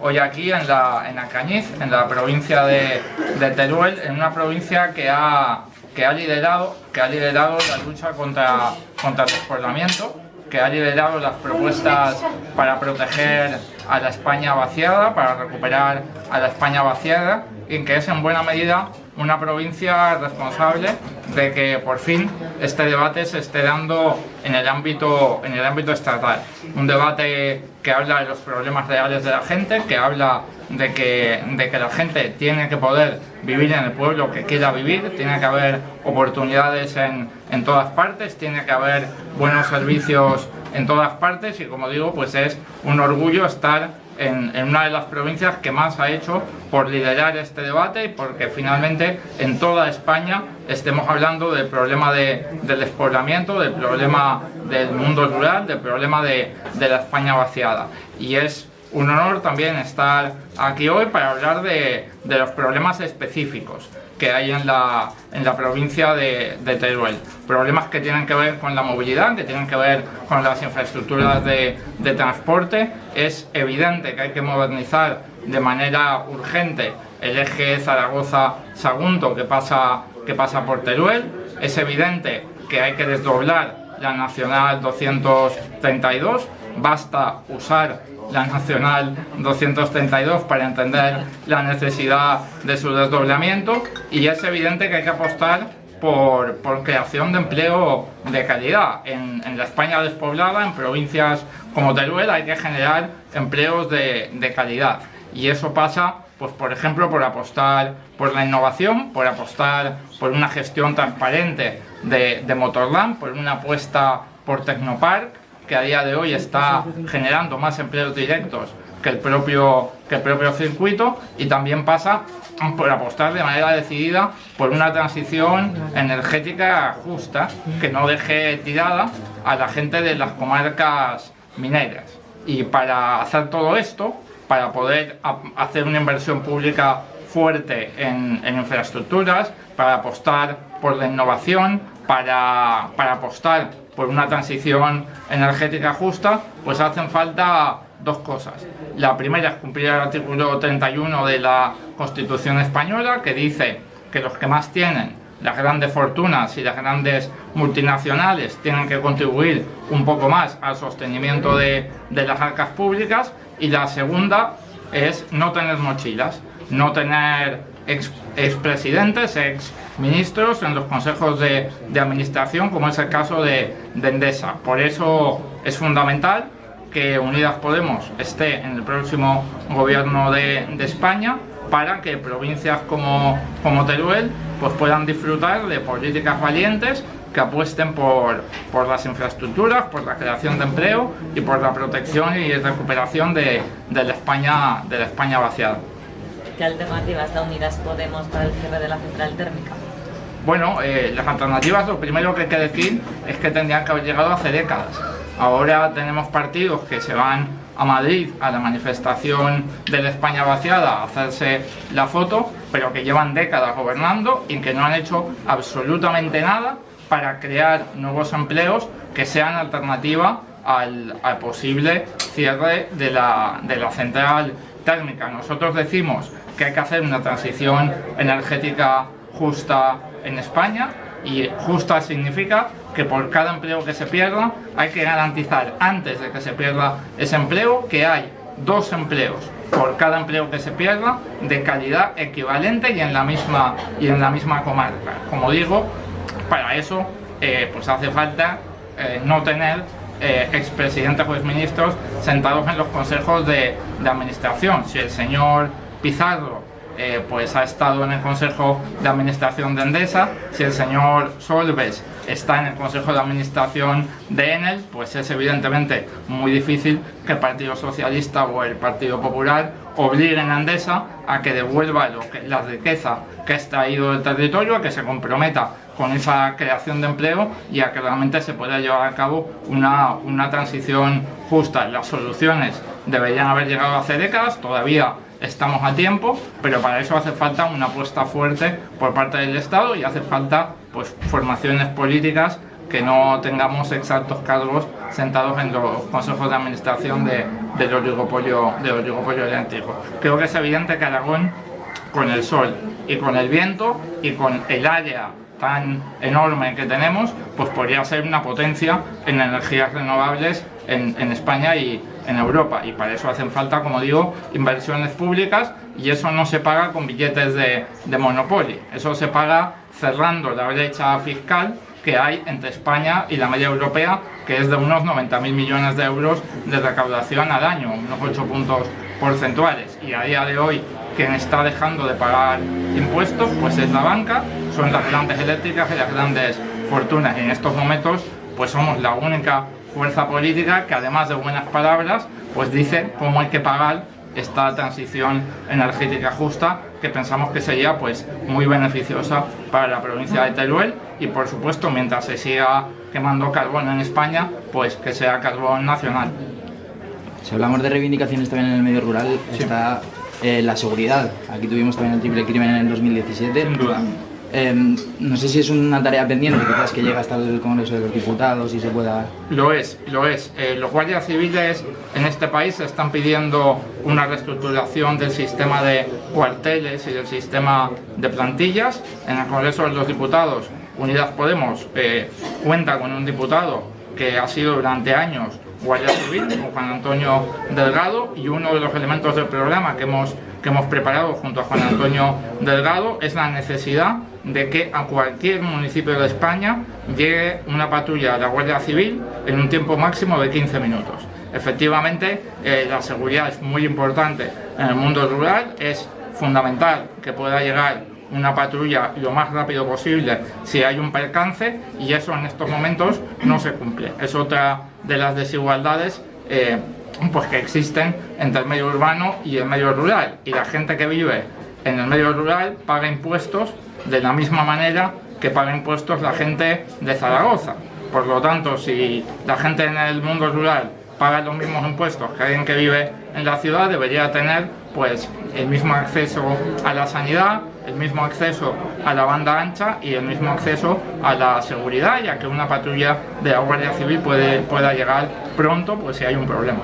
hoy aquí en la, en Cañiz, en la provincia de, Teruel, en una provincia que ha, que ha, liderado, que ha liderado la lucha contra, contra el despoblamiento, que ha liderado las propuestas para proteger a la España vaciada, para recuperar a la España vaciada y que es en buena medida una provincia responsable de que por fin este debate se esté dando en el ámbito, en el ámbito estatal. Un debate que habla de los problemas reales de la gente, que habla de que, de que la gente tiene que poder vivir en el pueblo que quiera vivir, tiene que haber oportunidades en, en todas partes, tiene que haber buenos servicios en todas partes y como digo, pues es un orgullo estar en, una de las provincias que más ha hecho por liderar este debate y porque finalmente en toda España estemos hablando del problema de, del despoblamiento, del problema del mundo rural, del problema de, de la España vaciada. Y es un honor también estar aquí hoy para hablar de, los problemas específicos que hay en la, en la provincia de, Teruel. Problemas que tienen que ver con la movilidad, que tienen que ver con las infraestructuras de, de transporte. Es evidente que hay que modernizar de manera urgente el eje Zaragoza-Sagunto que pasa, que pasa por Teruel. Es evidente que hay que desdoblar la Nacional 232. Basta usar la Nacional 232 para entender la necesidad de su desdoblamiento y es evidente que hay que apostar por, por creación de empleo de calidad. En, en, la España despoblada, en provincias como Teruel, hay que generar empleos de, de calidad y eso pasa pues por ejemplo por apostar por la innovación, por apostar por una gestión transparente de, de Motorland, por una apuesta por Tecnopark, que a día de hoy está generando más empleos directos que el propio, que el propio circuito y también pasa por apostar de manera decidida por una transición energética justa que no deje tirada a la gente de las comarcas mineras. Y para hacer todo esto, para poder hacer una inversión pública fuerte en, infraestructuras, para apostar por la innovación, para, para apostar por una transición energética justa, pues hacen falta dos cosas. La primera es cumplir el artículo 31 de la Constitución Española, que dice que los que más tienen, las grandes fortunas y las grandes multinacionales, tienen que contribuir un poco más al sostenimiento de, de las arcas públicas. Y la segunda es no tener mochilas, no tener expresidentes, ex, ministros en los consejos de, administración, como es el caso de, Endesa. Por eso es fundamental que Unidas Podemos esté en el próximo gobierno de, España para que provincias como, como Teruel pues puedan disfrutar de políticas valientes que apuesten por, por las infraestructuras, por la creación de empleo y por la protección y recuperación de, de España, de la España vaciada. ¿Qué alternativas da Unidas Podemos para el cierre de la central térmica? Bueno, eh, las alternativas, lo primero que hay que decir es que tendrían que haber llegado hace décadas. Ahora tenemos partidos que se van a Madrid a la manifestación de la España vaciada a hacerse la foto, pero que llevan décadas gobernando y que no han hecho absolutamente nada para crear nuevos empleos que sean alternativa al, posible cierre de la, de la central térmica. Nosotros decimos que hay que hacer una transición energética justa en España y justa significa que por cada empleo que se pierda hay que garantizar antes de que se pierda ese empleo que hay dos empleos por cada empleo que se pierda de calidad equivalente y en la misma y en la misma comarca como digo para eso eh, pues hace falta eh, no tener eh, expresidentes o exministros sentados en los consejos de, administración. Si el señor Pizarro eh, pues ha estado en el Consejo de Administración de Endesa, si el señor Solves está en el Consejo de Administración de Enel, pues es evidentemente muy difícil que el Partido Socialista o el Partido Popular obliguen a Endesa a que devuelva la riqueza que ha extraído del territorio, a que se comprometa con esa creación de empleo y a que realmente se pueda llevar a cabo una, una transición justa. Las soluciones deberían haber llegado hace décadas, todavía estamos a tiempo, pero para eso hace falta una apuesta fuerte por parte del Estado y hace falta pues, formaciones políticas que no tengamos exactos cargos sentados en los consejos de administración de, del oligopolio, del oligopolio. Creo que es evidente que Aragón, con el sol y con el viento y con el área tan enorme que tenemos, pues podría ser una potencia en energías renovables en, en, España y en Europa. Y para eso hacen falta, como digo, inversiones públicas y eso no se paga con billetes de, de Monopoly. Eso se paga cerrando la brecha fiscal que hay entre España y la media europea, que es de unos 90.000 millones de euros de recaudación al año, unos 8 puntos porcentuales. Y a día de hoy, quien está dejando de pagar impuestos, pues es la banca, son las grandes eléctricas y las grandes fortunas. Y en estos momentos, pues somos la única fuerza política que además de buenas palabras, pues dice cómo hay que pagar esta transición energética justa que pensamos que sería pues muy beneficiosa para la provincia de Teruel y por supuesto mientras se siga quemando carbón en España pues que sea carbón nacional. Si hablamos de reivindicaciones también en el medio rural sí. está eh, la seguridad. Aquí tuvimos también el triple crimen en el 2017. Sin duda. Eh, no sé si es una tarea pendiente, quizás que llega hasta el Congreso de los Diputados y se pueda... Lo es, lo es. Eh, los guardias civiles en este país están pidiendo una reestructuración del sistema de cuarteles y del sistema de plantillas. En el Congreso de los Diputados, Unidas Podemos eh, cuenta con un diputado que ha sido durante años guardia civil, como Juan Antonio Delgado, y uno de los elementos del programa que hemos, que hemos preparado junto a Juan Antonio Delgado es la necesidad de que a cualquier municipio de España llegue una patrulla de la Guardia Civil en un tiempo máximo de 15 minutos. Efectivamente, eh, la seguridad es muy importante en el mundo rural, es fundamental que pueda llegar una patrulla lo más rápido posible si hay un percance y eso en estos momentos no se cumple. Es otra de las desigualdades eh, pues que existen entre el medio urbano y el medio rural y la gente que vive en el medio rural paga impuestos de la misma manera que paga impuestos la gente de Zaragoza. Por lo tanto, si la gente en el mundo rural paga los mismos impuestos que alguien que vive en la ciudad, debería tener pues el mismo acceso a la sanidad, el mismo acceso a la banda ancha y el mismo acceso a la seguridad, ya que una patrulla de la Guardia Civil puede, pueda llegar pronto pues si hay un problema.